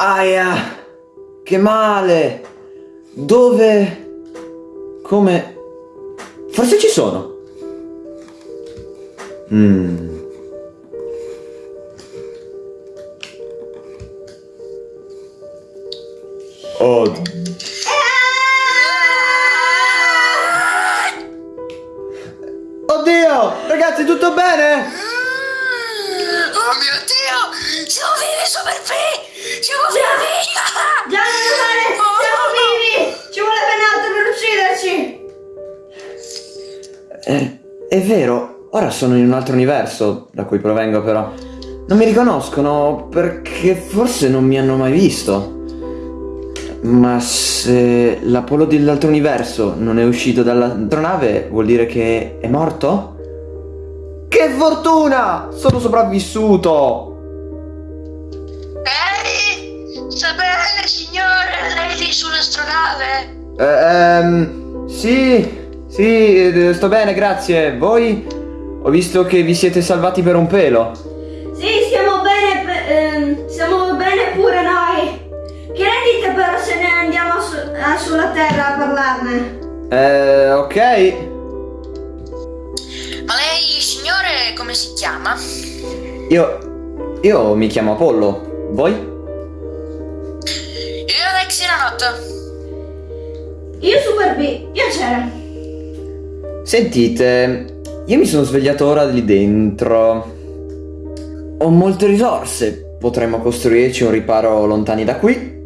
Aia! Che male! Dove? Come? Forse ci sono. Mmm. Oh. Oddio! Ragazzi, tutto bene? Oh! Siamo vivi, Super P! Siamo vivi! Già non male, siamo vivi! Ci vuole ben altro per ucciderci! Eh, è vero, ora sono in un altro universo da cui provengo però. Non mi riconoscono perché forse non mi hanno mai visto. Ma se l'Apollo dell'altro universo non è uscito dall'astronave vuol dire che è morto? Che fortuna! Sono sopravvissuto! Bene, signore? Lei lì sull'astronave? Eh, ehm, sì, sì, eh, sto bene, grazie. Voi? Ho visto che vi siete salvati per un pelo. Sì, stiamo bene, pe- ehm, stiamo bene pure noi! Che ne dite però se ne andiamo su- sulla Terra a parlarne? Eh, ok. Ma lei, signore, come si chiama? Io. Io mi chiamo Apollo. Voi? Ranot. Io Super B, piacere! Sentite, io mi sono svegliato ora lì dentro. Ho molte risorse. Potremmo costruirci un riparo lontani da qui.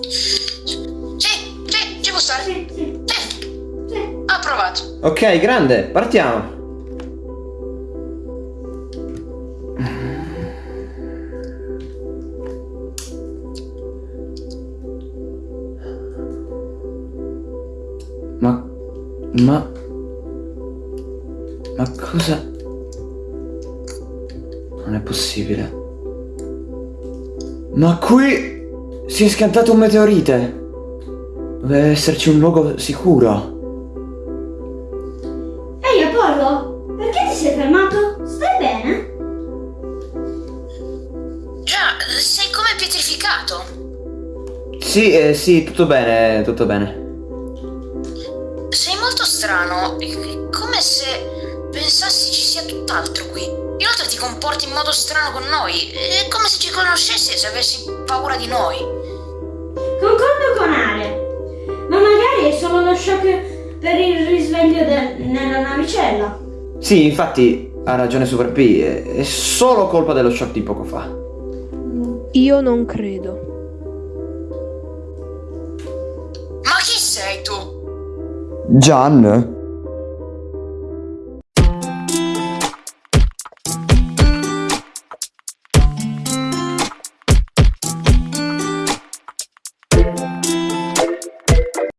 Sì, sì, ci può stare. Sì, sì, Sì, sì. approvato. Ok, grande, partiamo. Ma... Ma... Ma cosa... Non è possibile. Ma qui... Si è scattato un meteorite. Deve esserci un luogo sicuro. Ehi Apollo, perché ti sei fermato? Stai bene? Già, sei come pietrificato. Sì, eh, sì, tutto bene, tutto bene. Molto strano, è come se pensassi ci sia tutt'altro qui. Inoltre ti comporti in modo strano con noi, è come se ci conoscessi e se avessi paura di noi. Concordo con Ale, ma magari è solo lo shock per il risveglio de- nella navicella. Sì, infatti ha ragione Super P, è, è solo colpa dello shock di poco fa. Io non credo. Ma